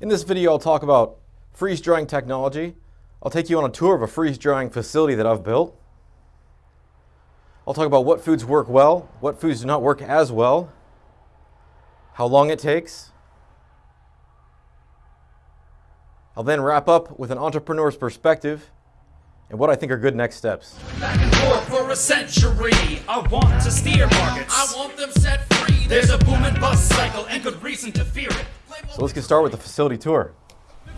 In this video, I'll talk about freeze drying technology. I'll take you on a tour of a freeze drying facility that I've built. I'll talk about what foods work well, what foods do not work as well, how long it takes. I'll then wrap up with an entrepreneur's perspective and what I think are good next steps. Back and forth for a century. I want to steer markets. I want them set free. There's a boom and bust cycle and good reason to fear it. So let's get started with the facility tour.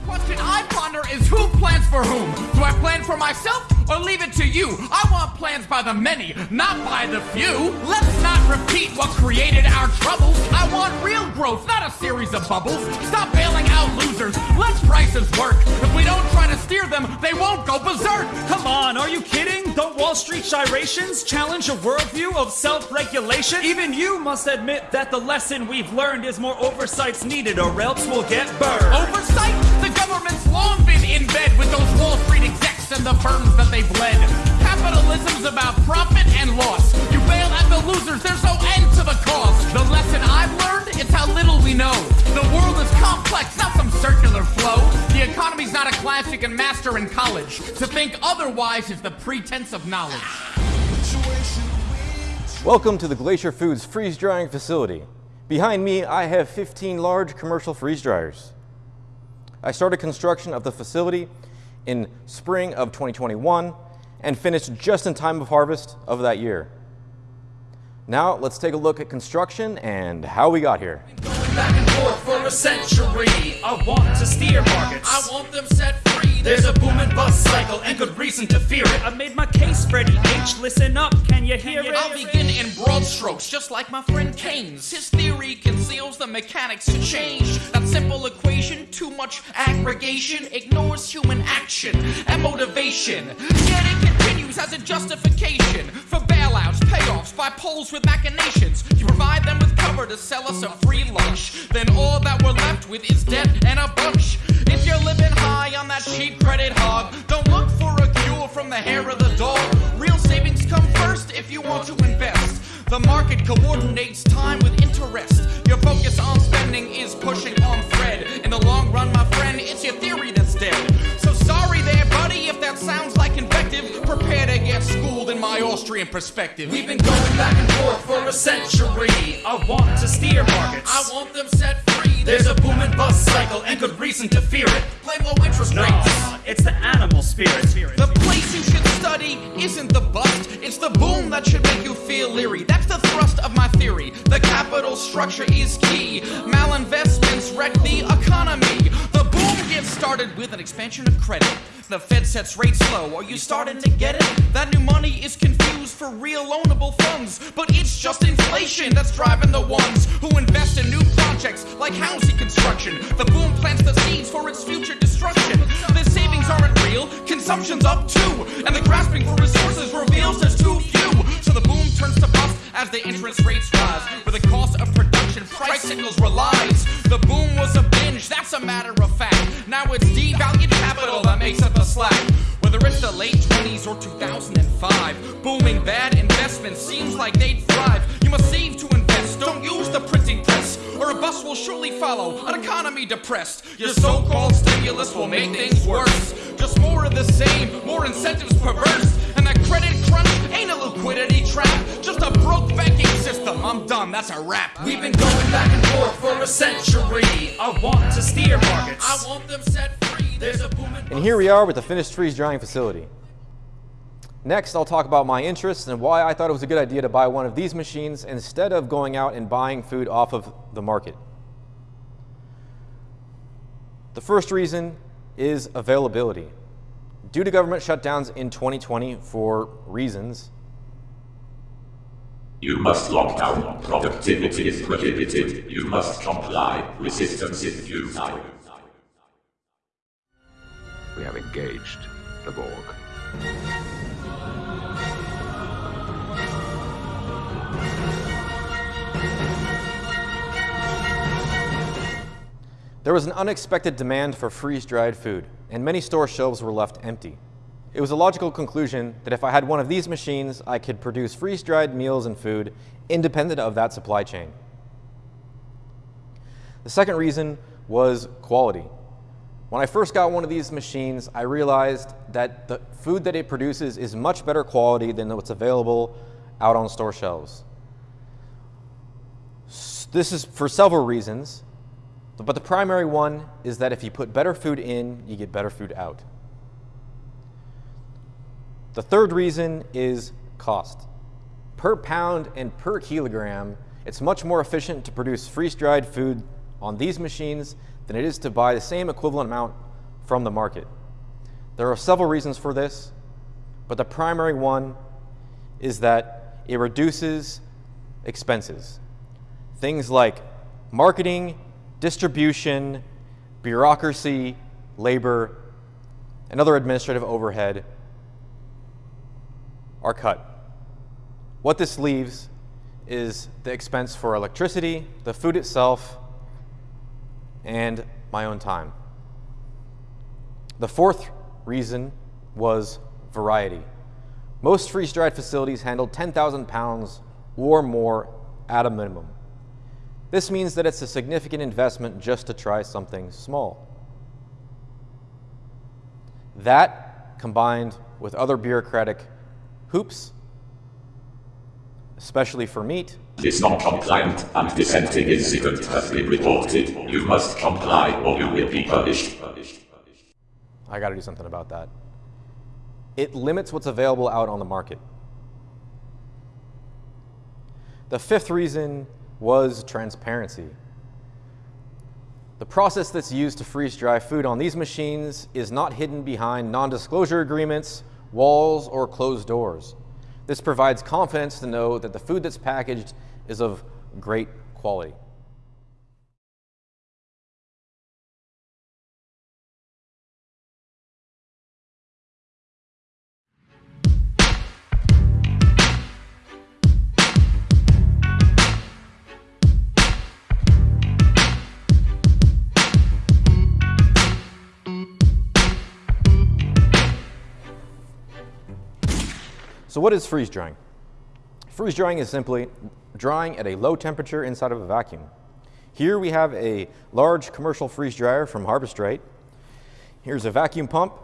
Question I ponder is who plans for whom? Do I plan for myself or leave it to you? I want plans by the many, not by the few. Let's not repeat what created our troubles. I want real growth, not a series of bubbles. Stop bailing out losers. Let prices work. If we don't try to steer them, they won't go berserk. Come on, are you kidding? Don't Wall Street gyrations challenge a worldview of self-regulation? Even you must admit that the lesson we've learned is more oversights needed or else we'll get burned. Oversight? Government's long been in bed with those Wall Street execs and the firms that they bled. Capitalism's about profit and loss. You bail at the losers, there's no end to the cause. The lesson I've learned is how little we know. The world is complex, not some circular flow. The economy's not a class you can master in college. To think otherwise is the pretense of knowledge. Welcome to the Glacier Foods freeze drying facility. Behind me, I have 15 large commercial freeze dryers. I started construction of the facility in spring of 2021 and finished just in time of harvest of that year. Now let's take a look at construction and how we got here. Back and forth for a century. I want to steer markets. I want them set free. There's a boom and bust cycle and good reason to fear it. I made my case, Freddie H. Listen up, can you hear it? I'll begin in broad strokes, just like my friend Keynes. His theory conceals the mechanics to change. That simple equation, too much aggregation, ignores human action and motivation. Yet it as a justification for bailouts, payoffs, by polls with machinations. You provide them with cover to sell us a free lunch. Then all that we're left with is debt and a bunch. If you're living high on that cheap credit hog, don't look for a cure from the hair of the dog. Real savings come first if you want to invest. The market coordinates time with interest. Your focus on spending is pushing on Fred. In the long run, my friend, it's your theory that's dead. So sorry there, buddy, if that sounds like. Prepare to get schooled my Austrian perspective. We've been going back and forth for a century. I want to steer markets. I want them set free. There's a boom and bust cycle and good reason to fear it. Play low interest No, rates. it's the animal spirit. The place you should study isn't the bust, it's the boom that should make you feel leery. That's the thrust of my theory. The capital structure is key. Malinvestments wreck the economy. The boom gets started with an expansion of credit. The Fed sets rates low. Are you starting to get it? That new money is confused for real loanable funds. But it's just inflation that's driving the ones who invest in new projects like housing construction. The boom plants the seeds for its future destruction. The savings aren't real, consumption's up too. And the grasping for resources reveals there's too few. So the boom turns to bust as the interest rates rise. Where the cost of production price signals relies. The boom was a binge, that's a matter of fact. Now it's devalued capital that makes up the slack. Whether it's the late 20s or 2005, booming bad investments seems like they'd thrive. You must save to invest, don't use the printing press, or a bust will surely follow. An economy depressed, your so called stimulus will make things worse. Just more of the same, more incentives perverse. And that credit crunch ain't a liquidity trap, just a broke banking system. I'm done, that's a wrap. We've been going back and forth for a century. I want to steer markets. I want them set free. There's a boom and And here we are with the finished freeze drying facility. Next, I'll talk about my interests and why I thought it was a good idea to buy one of these machines instead of going out and buying food off of the market. The first reason is availability. Due to government shutdowns in 2020 for reasons, You must lock down. Productivity is prohibited. You must comply. Resistance is futile. We have engaged the Borg. There was an unexpected demand for freeze-dried food, and many store shelves were left empty. It was a logical conclusion that if I had one of these machines, I could produce freeze-dried meals and food independent of that supply chain. The second reason was quality. When I first got one of these machines, I realized that the food that it produces is much better quality than what's available out on store shelves. This is for several reasons, but the primary one is that if you put better food in, you get better food out. The third reason is cost. Per pound and per kilogram, it's much more efficient to produce freeze-dried food on these machines than it is to buy the same equivalent amount from the market. There are several reasons for this, but the primary one is that it reduces expenses. Things like marketing, distribution, bureaucracy, labor, and other administrative overhead are cut. What this leaves is the expense for electricity, the food itself, and my own time. The fourth reason was variety. Most freeze-dried facilities handle 10,000 pounds or more at a minimum. This means that it's a significant investment just to try something small. That, combined with other bureaucratic hoops, especially for meat, is non-compliant and dissenting incident has been reported. You must comply or you will be punished. I gotta do something about that. It limits what's available out on the market. The fifth reason was transparency. The process that's used to freeze dry food on these machines is not hidden behind non-disclosure agreements, walls, or closed doors. This provides confidence to know that the food that's packaged is of great quality. So what is freeze drying? Freeze drying is simply drying at a low temperature inside of a vacuum. Here we have a large commercial freeze dryer from Harvest Right. Here's a vacuum pump,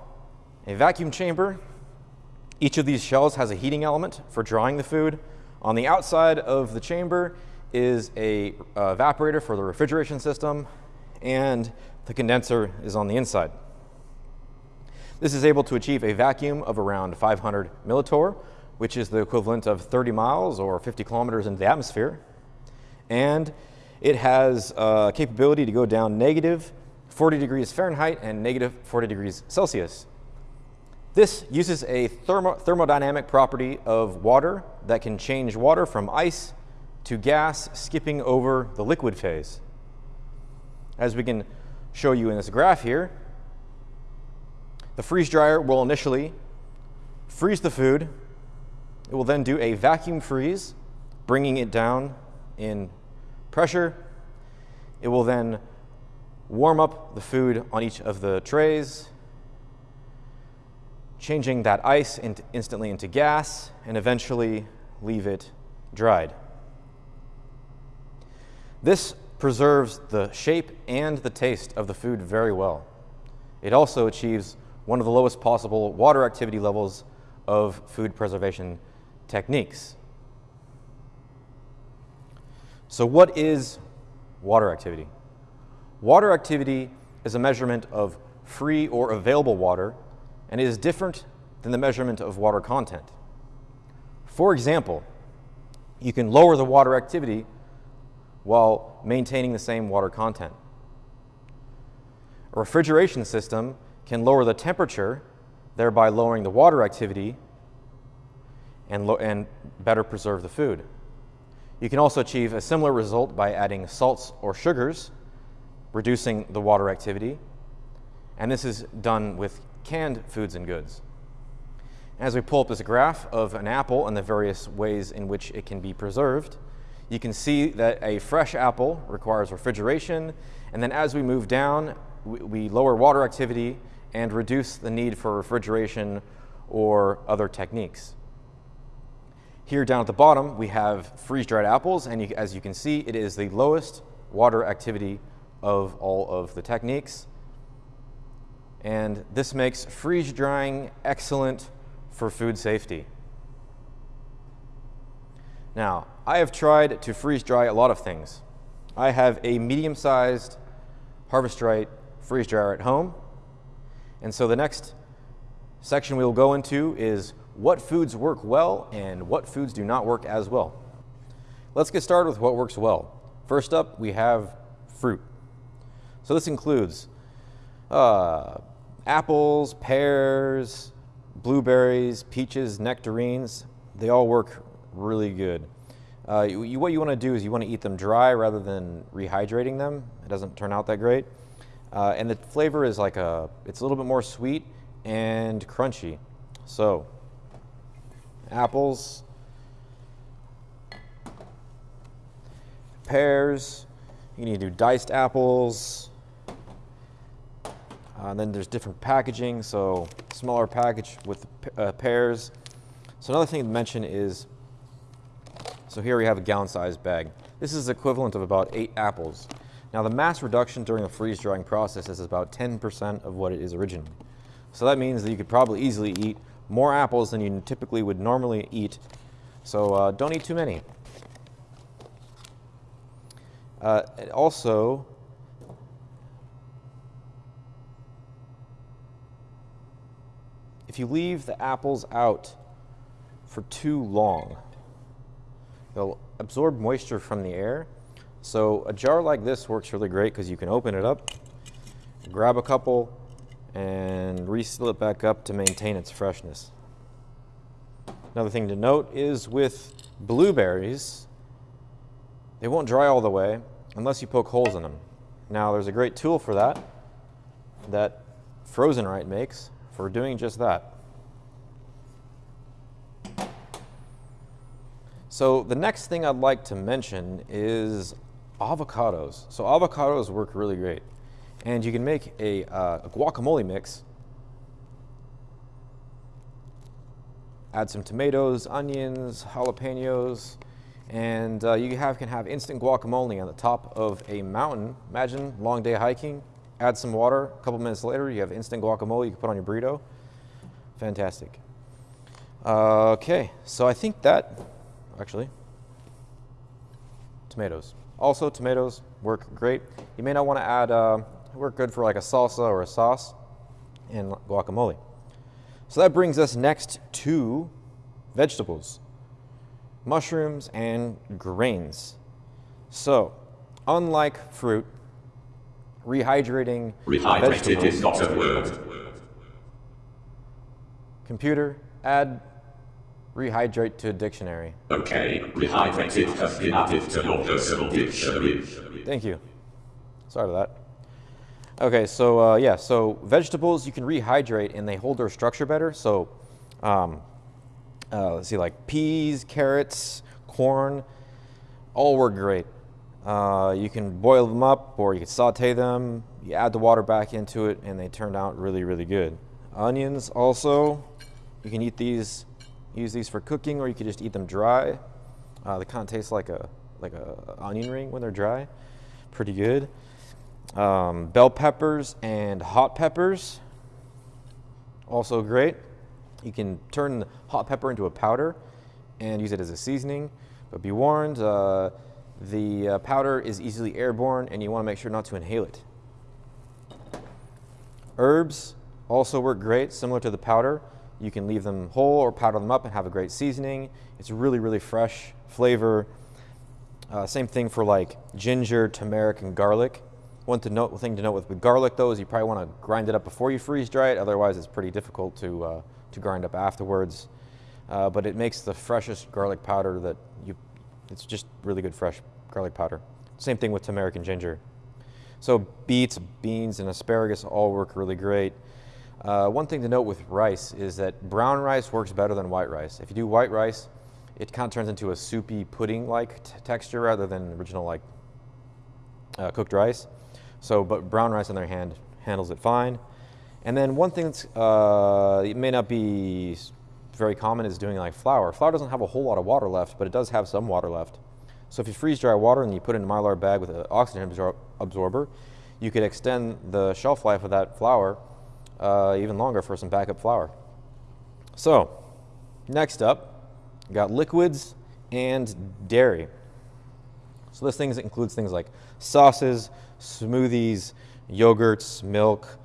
a vacuum chamber. Each of these shells has a heating element for drying the food. On the outside of the chamber is a uh, evaporator for the refrigeration system and the condenser is on the inside. This is able to achieve a vacuum of around 500 millitorr which is the equivalent of 30 miles or 50 kilometers into the atmosphere. And it has a capability to go down negative 40 degrees Fahrenheit and negative 40 degrees Celsius. This uses a thermo thermodynamic property of water that can change water from ice to gas, skipping over the liquid phase. As we can show you in this graph here, the freeze dryer will initially freeze the food it will then do a vacuum freeze, bringing it down in pressure. It will then warm up the food on each of the trays, changing that ice in instantly into gas, and eventually leave it dried. This preserves the shape and the taste of the food very well. It also achieves one of the lowest possible water activity levels of food preservation techniques. So what is water activity? Water activity is a measurement of free or available water and is different than the measurement of water content. For example, you can lower the water activity while maintaining the same water content. A refrigeration system can lower the temperature, thereby lowering the water activity and, and better preserve the food. You can also achieve a similar result by adding salts or sugars, reducing the water activity, and this is done with canned foods and goods. As we pull up this graph of an apple and the various ways in which it can be preserved, you can see that a fresh apple requires refrigeration, and then as we move down, we, we lower water activity and reduce the need for refrigeration or other techniques. Here down at the bottom, we have freeze-dried apples, and you, as you can see, it is the lowest water activity of all of the techniques. And this makes freeze drying excellent for food safety. Now, I have tried to freeze dry a lot of things. I have a medium-sized Harvest Right freeze dryer at home. And so the next section we will go into is what foods work well and what foods do not work as well. Let's get started with what works well. First up, we have fruit. So this includes uh, apples, pears, blueberries, peaches, nectarines. They all work really good. Uh, you, what you want to do is you want to eat them dry rather than rehydrating them. It doesn't turn out that great. Uh, and the flavor is like a, it's a little bit more sweet and crunchy. So, apples, pears, you need to do diced apples. Uh, and then there's different packaging, so smaller package with uh, pears. So another thing to mention is so here we have a gallon sized bag. This is equivalent of about eight apples. Now the mass reduction during the freeze drying process is about 10% of what it is originally. So that means that you could probably easily eat more apples than you typically would normally eat. So uh, don't eat too many. Uh, also, if you leave the apples out for too long, They'll absorb moisture from the air. So a jar like this works really great because you can open it up, grab a couple, and reseal it back up to maintain its freshness. Another thing to note is with blueberries, they won't dry all the way unless you poke holes in them. Now there's a great tool for that that Frozen Right makes for doing just that. So the next thing I'd like to mention is avocados. So avocados work really great. And you can make a, uh, a guacamole mix. Add some tomatoes, onions, jalapenos, and uh, you have, can have instant guacamole on the top of a mountain. Imagine long day hiking, add some water, a couple minutes later you have instant guacamole you can put on your burrito. Fantastic. Uh, okay, so I think that actually. Tomatoes. Also, tomatoes work great. You may not want to add, uh, work good for like a salsa or a sauce and guacamole. So that brings us next to vegetables, mushrooms, and grains. So, unlike fruit, rehydrating Rehydrated is not a word. Computer, add Rehydrate to dictionary. Okay, rehydrated has been added to your personal dictionary. Thank you. Sorry for that. Okay, so uh, yeah, so vegetables you can rehydrate and they hold their structure better. So um, uh, let's see, like peas, carrots, corn, all work great. Uh, you can boil them up or you can saute them. You add the water back into it and they turn out really, really good. Onions also, you can eat these use these for cooking, or you could just eat them dry. Uh, they kind of taste like a like a onion ring when they're dry. Pretty good. Um, bell peppers and hot peppers, also great. You can turn the hot pepper into a powder and use it as a seasoning, but be warned, uh, the uh, powder is easily airborne and you want to make sure not to inhale it. Herbs also work great, similar to the powder. You can leave them whole or powder them up and have a great seasoning. It's really, really fresh flavor. Uh, same thing for like ginger, turmeric, and garlic. One to note, thing to note with, with garlic though is you probably want to grind it up before you freeze dry it. Otherwise, it's pretty difficult to uh, to grind up afterwards. Uh, but it makes the freshest garlic powder that you. It's just really good fresh garlic powder. Same thing with turmeric and ginger. So beets, beans, and asparagus all work really great. Uh, one thing to note with rice is that brown rice works better than white rice. If you do white rice, it kind of turns into a soupy pudding-like texture rather than original like uh, cooked rice. So, but brown rice on their hand handles it fine. And then one thing that's uh, it may not be very common is doing like flour. Flour doesn't have a whole lot of water left, but it does have some water left. So if you freeze dry water and you put it in a mylar bag with an oxygen absor absorber, you could extend the shelf life of that flour uh, even longer for some backup flour. So, next up, got liquids and dairy. So this things includes things like sauces, smoothies, yogurts, milk,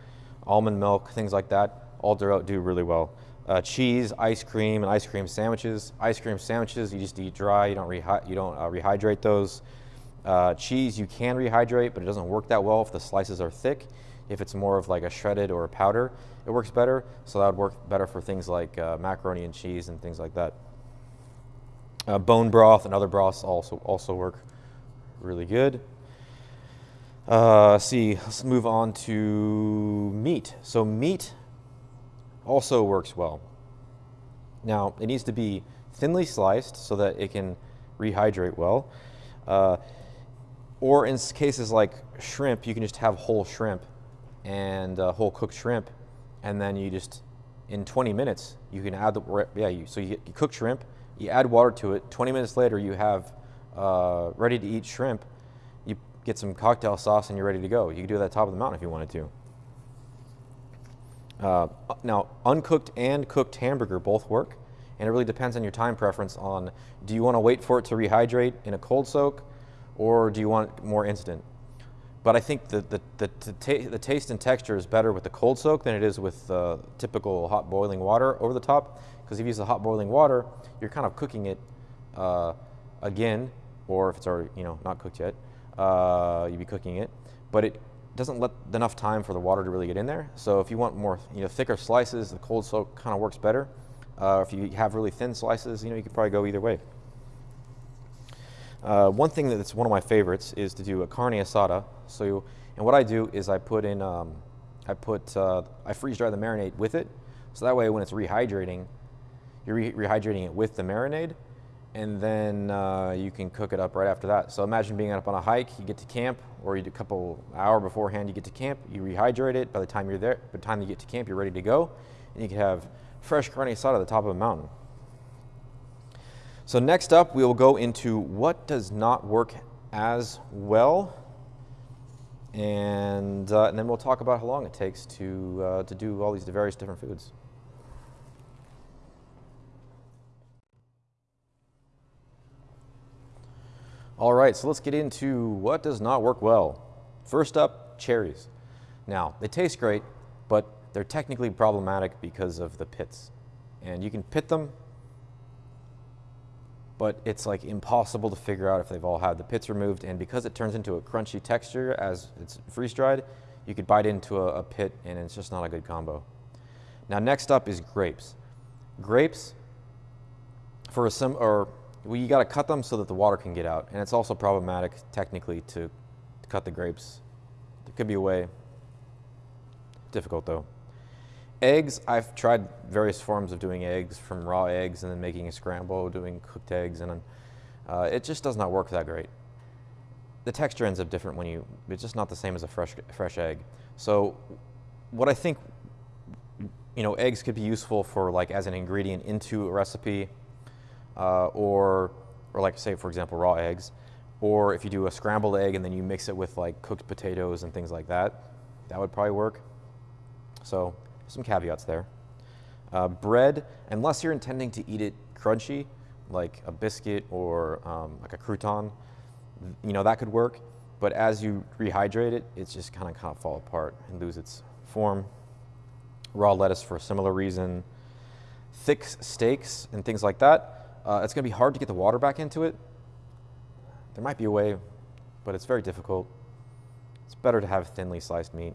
almond milk, things like that. All do, do really well. Uh, cheese, ice cream, and ice cream sandwiches. Ice cream sandwiches you just eat dry. You don't you don't uh, rehydrate those. Uh, cheese you can rehydrate, but it doesn't work that well if the slices are thick. If it's more of like a shredded or a powder, it works better. So that would work better for things like uh, macaroni and cheese and things like that. Uh, bone broth and other broths also also work really good. Uh, see, let's move on to meat. So meat also works well. Now, it needs to be thinly sliced so that it can rehydrate well. Uh, or in cases like shrimp, you can just have whole shrimp and uh, whole cooked shrimp, and then you just, in 20 minutes, you can add the, yeah, you, so you, you cook shrimp, you add water to it, 20 minutes later you have uh, ready to eat shrimp, get some cocktail sauce and you're ready to go. You can do that at the top of the mountain if you wanted to. Uh, now, uncooked and cooked hamburger both work, and it really depends on your time preference on do you want to wait for it to rehydrate in a cold soak, or do you want more instant? But I think the, the, the, the, the taste and texture is better with the cold soak than it is with uh, typical hot boiling water over the top, because if you use the hot boiling water, you're kind of cooking it uh, again, or if it's already you know not cooked yet, uh, you'd be cooking it, but it doesn't let enough time for the water to really get in there. So if you want more, you know, thicker slices, the cold soak kind of works better. Uh, if you have really thin slices, you know, you could probably go either way. Uh, one thing that's one of my favorites is to do a carne asada. So, you, and what I do is I put in, um, I put, uh, I freeze dry the marinade with it. So that way, when it's rehydrating, you're re rehydrating it with the marinade, and then uh, you can cook it up right after that. So imagine being up on a hike, you get to camp, or you a couple hour beforehand, you get to camp, you rehydrate it. By the time you're there, by the time you get to camp, you're ready to go, and you can have fresh carne asada at the top of a mountain. So next up, we will go into what does not work as well, and, uh, and then we'll talk about how long it takes to, uh, to do all these various different foods. All right, so let's get into what does not work well. First up, cherries. Now, they taste great, but they're technically problematic because of the pits. And you can pit them, but it's like impossible to figure out if they've all had the pits removed. And because it turns into a crunchy texture as it's freeze dried, you could bite into a, a pit and it's just not a good combo. Now, next up is grapes. Grapes, for a sim, or well, you got to cut them so that the water can get out. And it's also problematic technically to, to cut the grapes. There could be a way. Difficult though. Eggs, I've tried various forms of doing eggs, from raw eggs and then making a scramble, doing cooked eggs, and uh, it just does not work that great. The texture ends up different when you, it's just not the same as a fresh, fresh egg. So what I think, you know, eggs could be useful for like as an ingredient into a recipe, uh, or, or like say, for example, raw eggs. Or if you do a scrambled egg and then you mix it with like cooked potatoes and things like that, that would probably work. So some caveats there. Uh, bread, unless you're intending to eat it crunchy, like a biscuit or um, like a crouton, you know, that could work. But as you rehydrate it, it's just kind of kind of fall apart and lose its form. Raw lettuce for a similar reason. Thick steaks and things like that, uh, it's going to be hard to get the water back into it. There might be a way, but it's very difficult. It's better to have thinly sliced meat.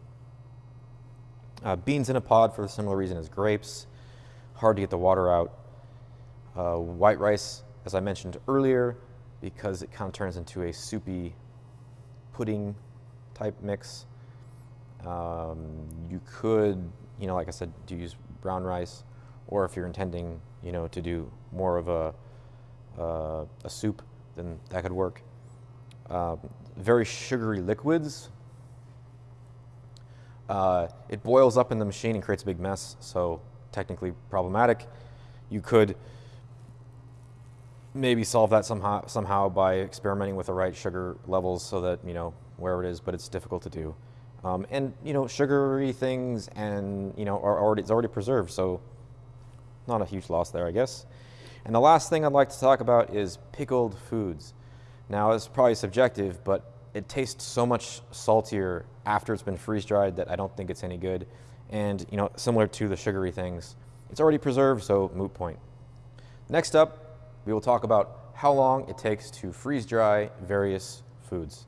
Uh, beans in a pod for a similar reason as grapes, hard to get the water out. Uh, white rice, as I mentioned earlier, because it kind of turns into a soupy pudding type mix. Um, you could, you know, like I said, do use brown rice, or if you're intending, you know, to do more of a, uh, a soup, then that could work. Um, very sugary liquids, uh, it boils up in the machine and creates a big mess, so technically problematic. You could maybe solve that somehow, somehow by experimenting with the right sugar levels so that, you know, wherever it is, but it's difficult to do. Um, and you know, sugary things and you know are already it's already preserved, so not a huge loss there, I guess. And the last thing I'd like to talk about is pickled foods. Now, it's probably subjective, but it tastes so much saltier after it's been freeze dried that I don't think it's any good. And you know, similar to the sugary things, it's already preserved, so moot point. Next up, we will talk about how long it takes to freeze dry various foods.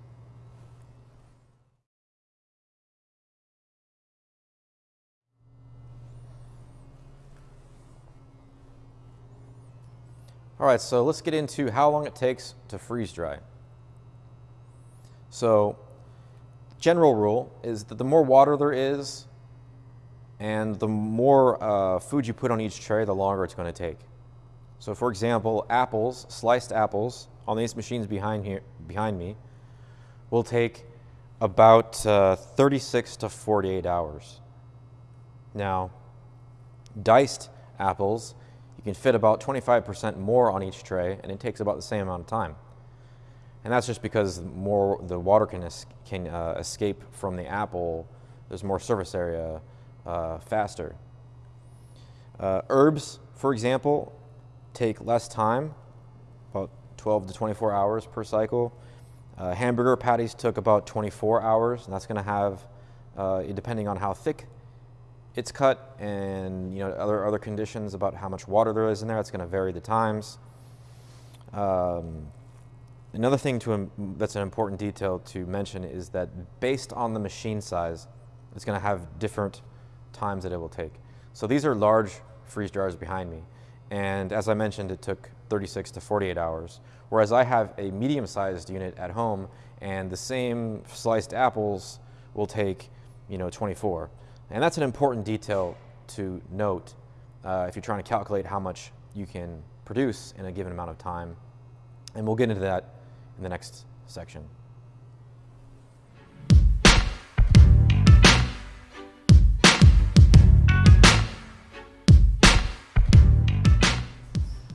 All right, so let's get into how long it takes to freeze dry. So, general rule is that the more water there is and the more uh, food you put on each tray, the longer it's going to take. So, for example, apples, sliced apples on these machines behind here, behind me, will take about uh, 36 to 48 hours. Now, diced apples can fit about 25% more on each tray, and it takes about the same amount of time. And that's just because more the water can, es can uh, escape from the apple. There's more surface area uh, faster. Uh, herbs, for example, take less time, about 12 to 24 hours per cycle. Uh, hamburger patties took about 24 hours, and that's going to have, uh, depending on how thick it's cut and you know other other conditions about how much water there is in there. It's going to vary the times. Um, another thing to that's an important detail to mention is that based on the machine size, it's going to have different times that it will take. So these are large freeze dryers behind me, and as I mentioned, it took 36 to 48 hours. Whereas I have a medium-sized unit at home, and the same sliced apples will take you know 24. And that's an important detail to note uh, if you're trying to calculate how much you can produce in a given amount of time. And we'll get into that in the next section.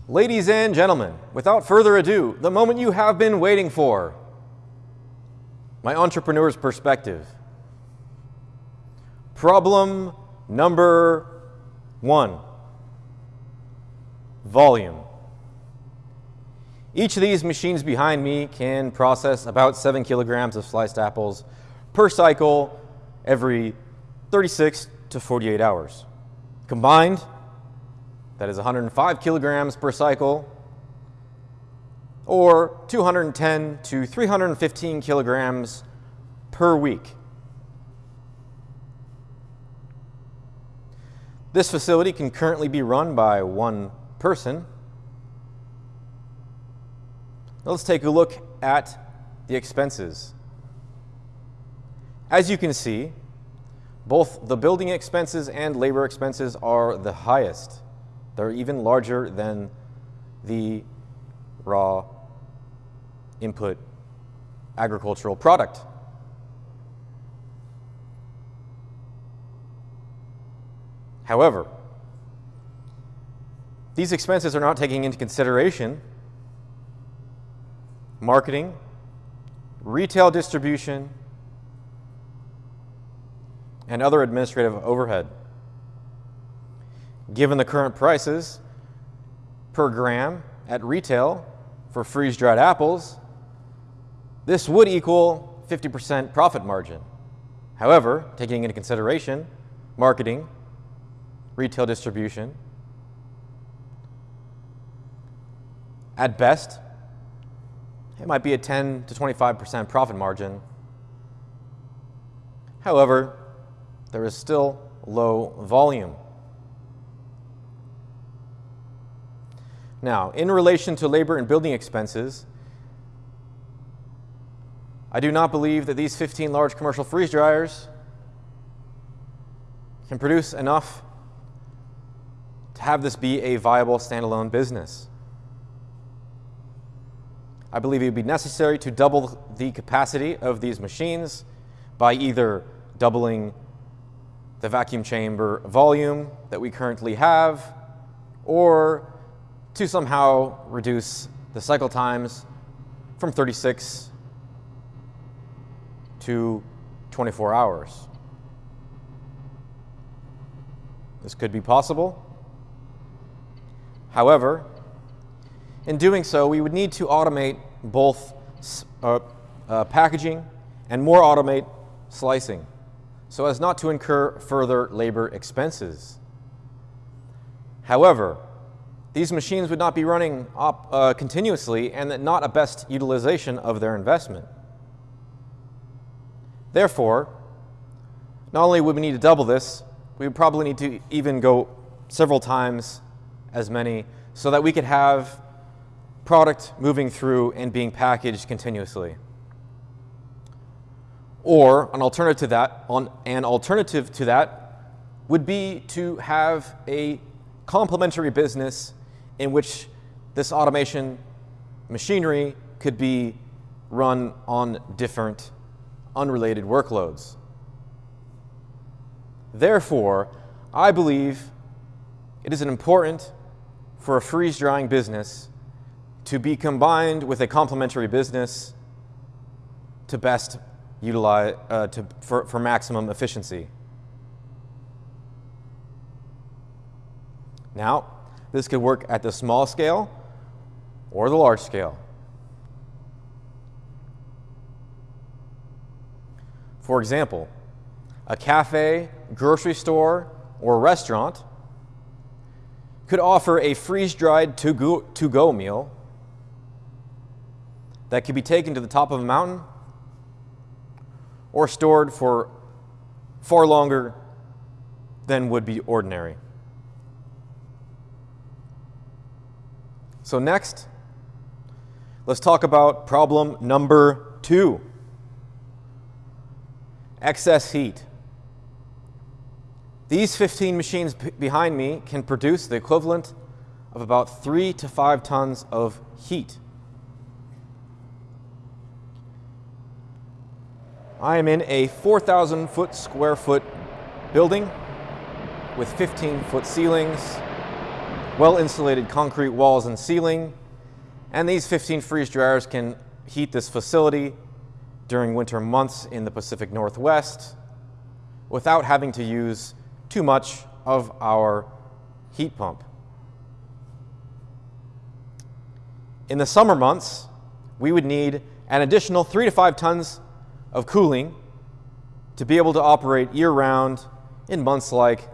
Ladies and gentlemen, without further ado, the moment you have been waiting for, my entrepreneur's perspective. Problem number one, volume. Each of these machines behind me can process about seven kilograms of sliced apples per cycle every 36 to 48 hours. Combined, that is 105 kilograms per cycle, or 210 to 315 kilograms per week. This facility can currently be run by one person. Now let's take a look at the expenses. As you can see, both the building expenses and labor expenses are the highest. They're even larger than the raw input agricultural product. However, these expenses are not taking into consideration marketing, retail distribution, and other administrative overhead. Given the current prices per gram at retail for freeze-dried apples, this would equal 50% profit margin. However, taking into consideration marketing, retail distribution. At best, it might be a 10 to 25% profit margin. However, there is still low volume. Now, in relation to labor and building expenses, I do not believe that these 15 large commercial freeze dryers can produce enough to have this be a viable standalone business. I believe it would be necessary to double the capacity of these machines by either doubling the vacuum chamber volume that we currently have or to somehow reduce the cycle times from 36 to 24 hours. This could be possible. However, in doing so, we would need to automate both uh, uh, packaging and more automate slicing so as not to incur further labor expenses. However, these machines would not be running op, uh, continuously and not a best utilization of their investment. Therefore, not only would we need to double this, we would probably need to even go several times as many so that we could have product moving through and being packaged continuously. Or an alternative to that, on, an alternative to that would be to have a complementary business in which this automation machinery could be run on different unrelated workloads. Therefore, I believe it is an important for a freeze drying business to be combined with a complementary business to best utilize, uh, to, for, for maximum efficiency. Now, this could work at the small scale or the large scale. For example, a cafe, grocery store, or restaurant could offer a freeze-dried to-go meal that could be taken to the top of a mountain or stored for far longer than would be ordinary. So next, let's talk about problem number two, excess heat. These 15 machines behind me can produce the equivalent of about three to five tons of heat. I am in a 4,000 foot square foot building with 15 foot ceilings, well insulated concrete walls and ceiling, and these 15 freeze dryers can heat this facility during winter months in the Pacific Northwest without having to use too much of our heat pump. In the summer months, we would need an additional three to five tons of cooling to be able to operate year-round in months like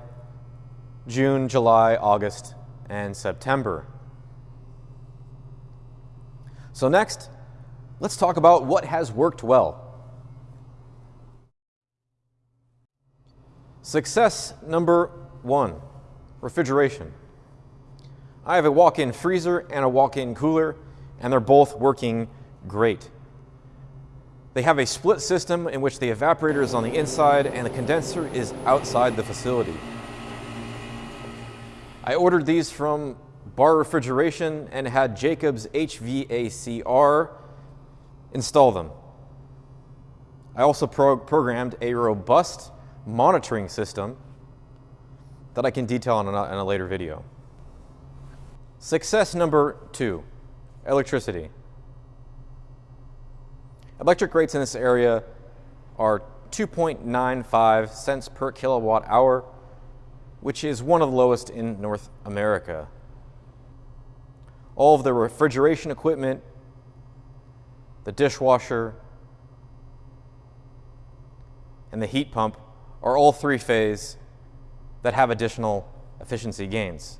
June, July, August, and September. So next, let's talk about what has worked well. Success number one, refrigeration. I have a walk-in freezer and a walk-in cooler, and they're both working great. They have a split system in which the evaporator is on the inside and the condenser is outside the facility. I ordered these from Barr Refrigeration and had Jacobs HVACR install them. I also pro programmed a robust monitoring system that I can detail in a, in a later video. Success number two, electricity. Electric rates in this area are 2.95 cents per kilowatt hour, which is one of the lowest in North America. All of the refrigeration equipment, the dishwasher, and the heat pump are all three-phase that have additional efficiency gains.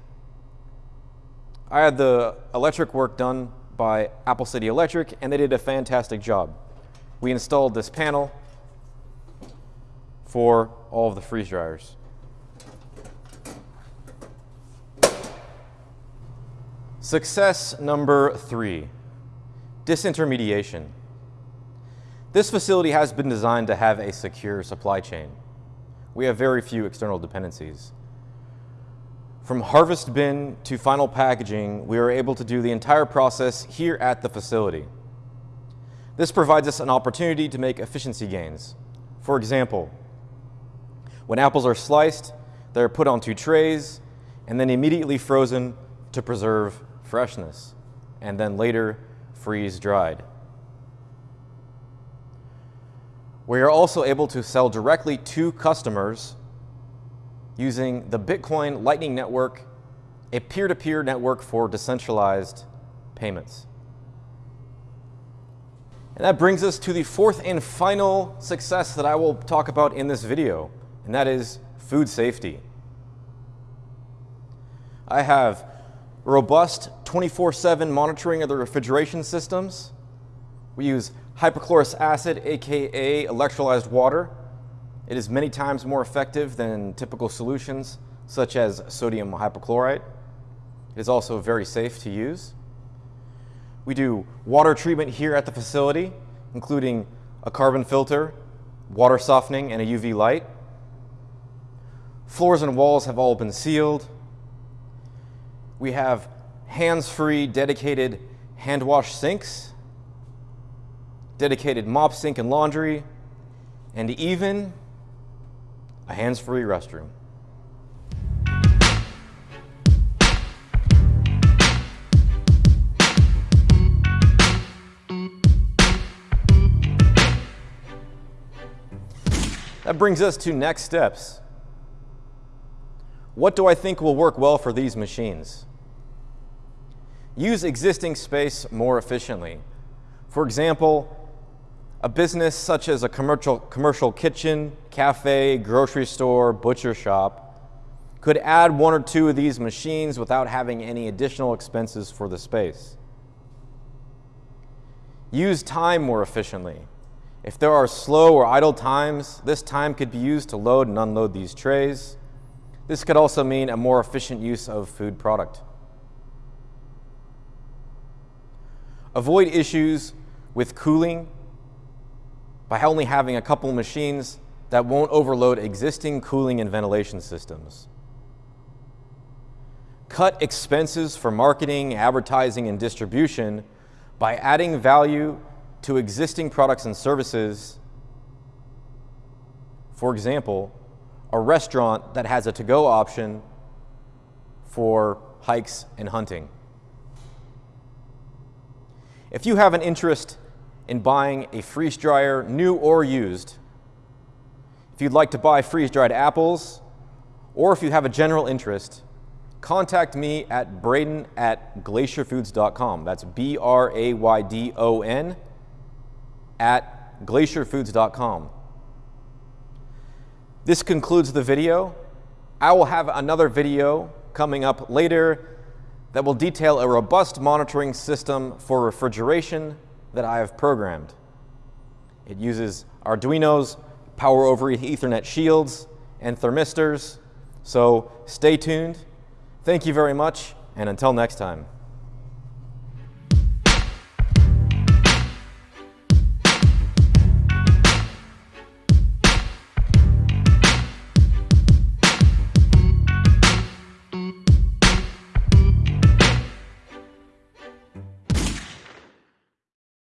I had the electric work done by Apple City Electric, and they did a fantastic job. We installed this panel for all of the freeze dryers. Success number three, disintermediation. This facility has been designed to have a secure supply chain we have very few external dependencies. From harvest bin to final packaging, we are able to do the entire process here at the facility. This provides us an opportunity to make efficiency gains. For example, when apples are sliced, they're put onto trays and then immediately frozen to preserve freshness, and then later freeze dried. We are also able to sell directly to customers using the Bitcoin Lightning Network, a peer-to-peer -peer network for decentralized payments. And that brings us to the fourth and final success that I will talk about in this video, and that is food safety. I have robust 24-7 monitoring of the refrigeration systems. We use hypochlorous acid, AKA electrolyzed water. It is many times more effective than typical solutions, such as sodium hypochlorite. It is also very safe to use. We do water treatment here at the facility, including a carbon filter, water softening, and a UV light. Floors and walls have all been sealed. We have hands-free dedicated hand wash sinks, dedicated mop sink and laundry, and even a hands-free restroom. That brings us to next steps. What do I think will work well for these machines? Use existing space more efficiently. For example, a business such as a commercial, commercial kitchen, cafe, grocery store, butcher shop could add one or two of these machines without having any additional expenses for the space. Use time more efficiently. If there are slow or idle times, this time could be used to load and unload these trays. This could also mean a more efficient use of food product. Avoid issues with cooling by only having a couple machines that won't overload existing cooling and ventilation systems. Cut expenses for marketing, advertising, and distribution by adding value to existing products and services. For example, a restaurant that has a to-go option for hikes and hunting. If you have an interest in buying a freeze dryer, new or used, if you'd like to buy freeze-dried apples, or if you have a general interest, contact me at braydon at glacierfoods.com. That's B-R-A-Y-D-O-N at glacierfoods.com. This concludes the video. I will have another video coming up later that will detail a robust monitoring system for refrigeration that I have programmed. It uses Arduino's power over Ethernet shields and thermistors, so stay tuned. Thank you very much, and until next time.